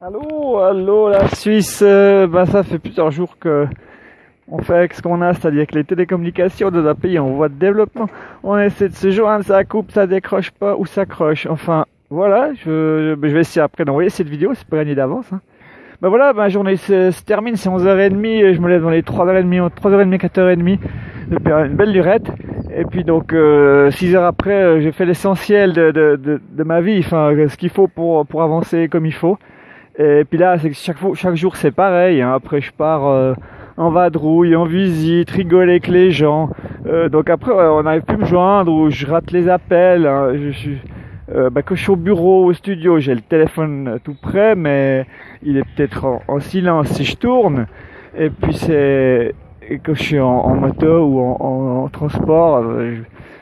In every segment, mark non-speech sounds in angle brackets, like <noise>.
Allô, allô, la Suisse. Euh, bah, ça fait plusieurs jours que on fait avec ce qu'on a, c'est-à-dire que les télécommunications de notre pays en voie de développement, on essaie de se joindre, ça coupe, ça décroche pas ou ça croche. Enfin, voilà, je, je vais essayer après d'envoyer cette vidéo, c'est pas gagné d'avance. Hein. Bah voilà, ma journée se, termine, c'est 11h30, je me lève dans les 3h30, 3h30, 4h30, de une belle lurette. Et puis donc, euh, 6 heures après, euh, j'ai fait l'essentiel de, de, de, de, ma vie, enfin, ce qu'il faut pour, pour avancer comme il faut. Et puis là, chaque, jour, c'est pareil. Hein. Après, je pars euh, en vadrouille, en visite, rigoler avec les gens. Euh, donc après, on n'arrive plus me joindre ou je rate les appels. Hein. Euh, bah, quand je suis au bureau, au studio, j'ai le téléphone tout près, mais il est peut-être en, silence si je tourne. Et puis quand je suis en, moto ou en, transport,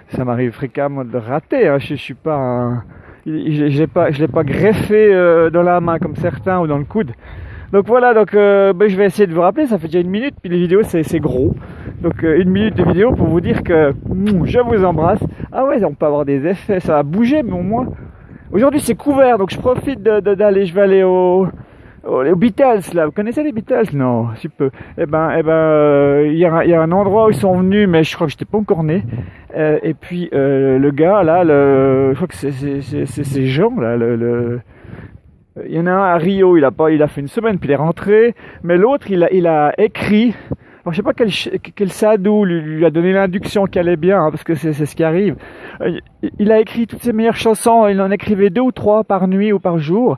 ça m'arrive fréquemment de rater. Hein. Je, je suis pas un, je l'ai pas, je l'ai pas greffé euh, dans la main comme certains ou dans le coude. Donc voilà, donc euh, ben, je vais essayer de vous rappeler, ça fait déjà une minute, puis les vidéos c'est gros. Donc euh, une minute de vidéo pour vous dire que je vous embrasse. Ah ouais, on peut avoir des effets, ça va bouger, mais au moins. Aujourd'hui c'est couvert, donc je profite d'aller, je vais aller au, aux Beatles là. Vous connaissez les Beatles? Non, si peu. Eh ben, eh ben, euh, il y, a, un endroit où ils sont venus, mais je crois que j'étais pas encore né. et puis le gars là, je crois que c'est ces gens là, il y en a un à Rio, il a pas, il a fait une semaine puis il est rentré, mais l'autre il a, écrit. Alors, je sais pas quel, quel sadou lui, a donné l'induction qui allait bien, hein, parce que c'est ce qui arrive. Euh, il a écrit toutes ses meilleures chansons, il en écrivait deux ou trois par nuit ou par jour, euh,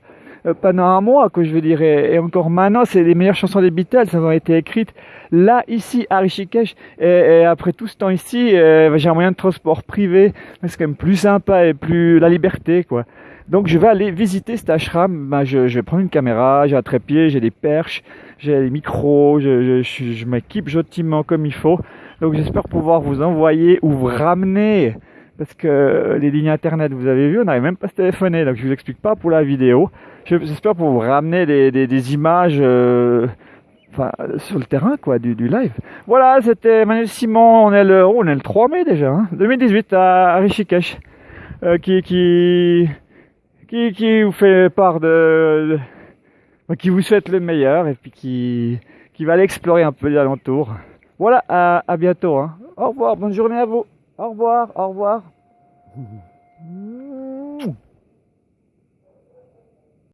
pendant un mois, que je veux dire. Et, encore maintenant, c'est les meilleures chansons des Beatles, elles ont été écrites là, ici, à Rishikesh. Et, après tout ce temps ici, euh, j'ai un moyen de transport privé, c'est quand même plus sympa et plus la liberté, quoi. Donc je vais aller visiter cet ashram. Ben, je, vais prendre une caméra, j'ai un trépied, j'ai des perches, j'ai des micros, je, je, je m'équipe gentiment comme il faut. Donc j'espère pouvoir vous envoyer ou vous ramener parce que les lignes internet, vous avez vu, on n'arrive même pas à se téléphoner, donc je vous explique pas pour la vidéo. J'espère pour vous ramener des, des, images euh, sur le terrain quoi, du, du live. Voilà, c'était Manuel Simon, on est le, oh, on est le 3 mai déjà, hein, 2018 à, Rishikesh, euh, qui, qui, qui, qui vous fait part de, qui vous souhaite le meilleur et puis qui, qui va aller explorer un peu les alentours. Voilà, à, à bientôt. Hein. Au revoir, bonne journée à vous. Au revoir, au revoir. <laughs>